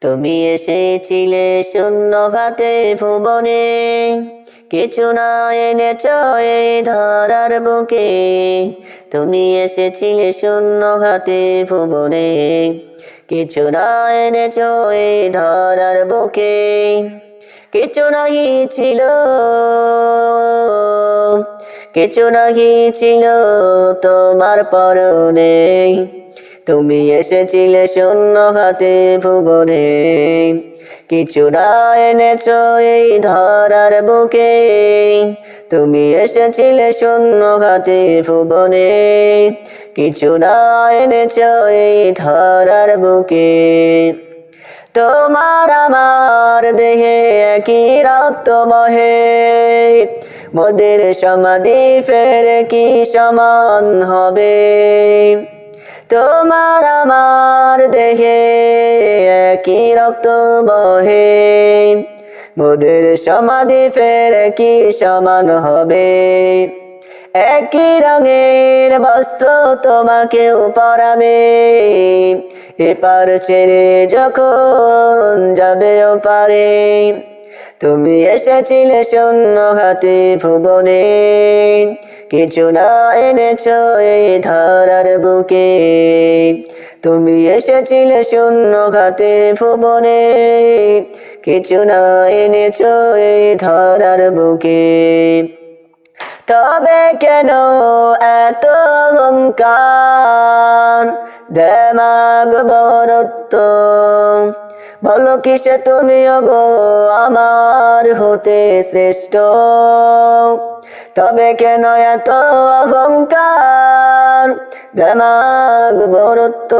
তুমি এসেছিলে শূন্য হাতে ভুবনে। কিছু না এনেছ এই ধরার বুকে। তুমি এসেছিলে শূন্য হাতে ভুবনে। কিছু না এনেছ এই ধরার বুকে। কিছু নাহি ছিল। কিছু নাহি ছিল তোমার পরনে। তুমি এসেছিলে শূন্য হাতে ভুবনে। কিছু না এনেছ এই ধরার বুকে। তুমি এসেছিলে শূন্য হাতে ভুবনে। কিছু না এনেছ এই ধরার বুকে। তোমার আমার দেহে একই রক্ত বহে। মোদের সমাধি ফের কি সমান হবে? তোমার আমার দেহে একই রক্ত বহে। মোদের সমাধি ফের কি সমান হবে? একই রঙের বস্ত্র তোমাকেও পরাবে। এপার ছেড়ে যখন যাবে পারে তুমি এসেছিলে শূন্য হাতে ভুবনে। কিছু না এনেছো এই ধারার বুকে। তুমি এসেছিলে শূন্য খাতে ভুবনে। কিছু না এনেছো এই ধারার বুকে। তবে কেন এত অহংকার? দেমাগ বরত্ব বলো কিসে তুমি গো আমার হতে শ্রেষ্ঠ? তবে কেন এত অহংকার? দেমাগ বরত্ব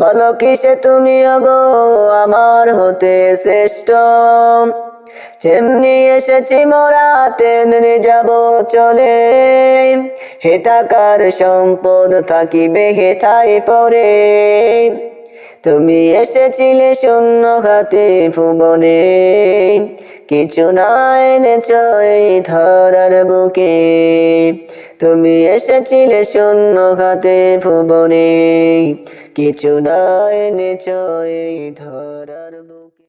বলো কিসে তুমি গো আমার হতে শ্রেষ্ঠ? যেমনি এসেছি মোরা, তেমনি যাব চলে। হেতাকার সম্পদ থাকিবে হেতায় পরে। তুমি এসেছিলে শূন্য হাতে ভুবনে। কিছু নাই এই ধরার বুকে। তুমি এসেছিলে শূন্য হাতে ভুবনে। কিছু নাই এই ধরার বুকে